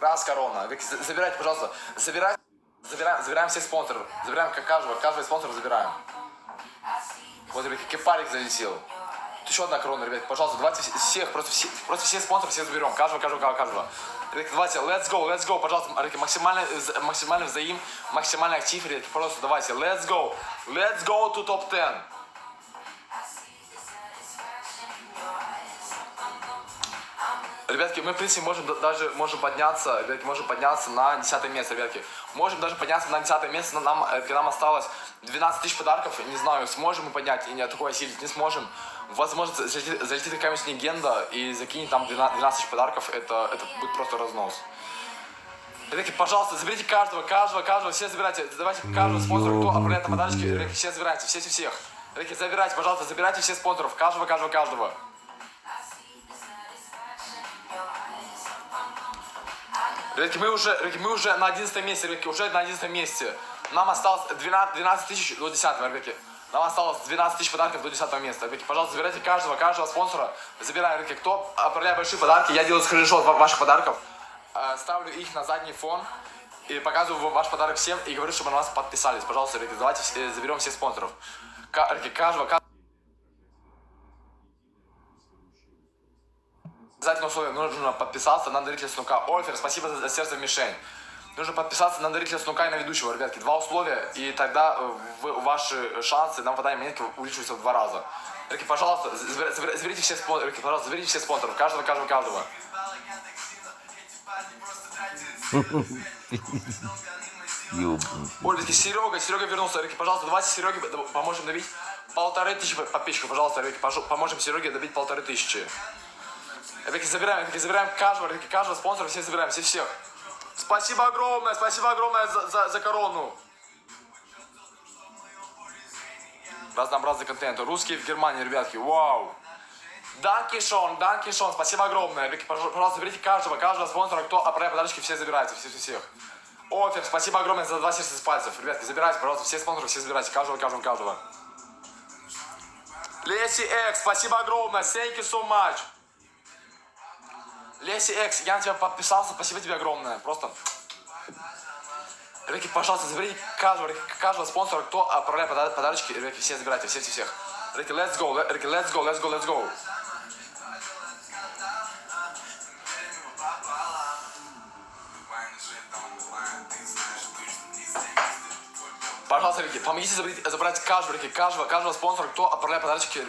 Раз корона. Забирайте, пожалуйста. Забирайте. Забираем, забираем всех спонсоров. Забираем как каждого. Каждого спонсора забираем. Вот, ребятки, кепарик залетел. Еще одна корона, ребят. Пожалуйста, давайте вс- всех, просто, все, просто всех спонсоров всех заберем. Каждого, каждого, каждого. Ребятки, давайте, let's go, let's go, пожалуйста, ребятки, максимальный, э, максимальный взаим, максимальный актив, ребятки, просто давайте, let's go, let's go to top 10. Ребятки, мы, в принципе, можем да- даже можем подняться, ребятки, можем подняться на 10 место, ребятки. Можем даже подняться на 10 место, но нам, э, нам осталось 12 тысяч подарков. Не знаю, сможем мы поднять и не такое осилить, не сможем. Возможно, залетит, залетит какая-нибудь легенда и закинет там 12 12 тысяч подарков, это, это будет просто разнос. Ребятки, пожалуйста, заберите каждого, каждого, каждого, все забирайте, давайте каждого спонсора, кто отправляет на подарочки, ребятки, все забирайте, все, все, всех. Ребятки, забирайте, пожалуйста, забирайте всех спонсоров, каждого, каждого, каждого. Ребятки, мы уже, ребятки, мы уже на 11 месте, ребятки, уже на 11 месте. Нам осталось 12, 12 тысяч до 10, ребятки. Нам осталось 12 тысяч подарков до 10 места. Ребятки, пожалуйста, забирайте каждого, каждого спонсора. Забираем, ребятки, кто отправляет большие подарки. Я делаю скриншот ва- ваших подарков. э, Ставлю их на задний фон. И показываю вам ваш подарок всем. И говорю, чтобы на вас подписались. Пожалуйста, ребятки, давайте заберем всех спонсоров. Ребятки, каждого, каждого. Обязательно условие, нужно подписаться на дарителя снука. Ольфер, спасибо за, сердце мишень. Нужно подписаться на дарителя снука и на ведущего, ребятки. Два условия, и тогда э, вы- ваши шансы на попадание монетки увеличиваются в два раза. Ребятки, пожалуйста, забер- забер- заберите всех спонсоров, ребятки, пожалуйста, заберите всех спонсоров, каждого, каждого, каждого. Ребятки, Серега, Серега вернулся, ребятки, пожалуйста, давайте Сереге поможем добить полторы тысячи подписчиков, пожалуйста, ребятки, поможем Сереге добить полторы тысячи. Ребятки, забираем, ребятки, забираем каждого, ребятки, каждого спонсора, все забираем, все всех. Спасибо огромное, спасибо огромное за, за, за корону. Разнообразный контент. Русские в Германии, ребятки, вау. Данки Шон, спасибо огромное. Ребятки, пож- пожалуйста, заберите каждого, каждого спонсора, кто отправляет подарочки, все забирайте, все, все, всех. Офер, спасибо огромное за два сердца с пальцев. Ребятки, забирайте, пожалуйста, все спонсоры, все забирайте, каждого, каждого, каждого. Леси Экс, спасибо огромное, thank you so much. Леси Экс, я на тебя подписался, спасибо тебе огромное, просто... Ребятки, пожалуйста, заберите каждого, каждого спонсора, кто отправляет пода- подарочки, ребятки, все забирайте, все, все, всех. Ребятки, let's go, ребятки, let's go, let's go, let's go. Пожалуйста, ребятки, помогите забрать, забрать каждого, ребятки, каждого, каждого спонсора, кто отправляет подарочки,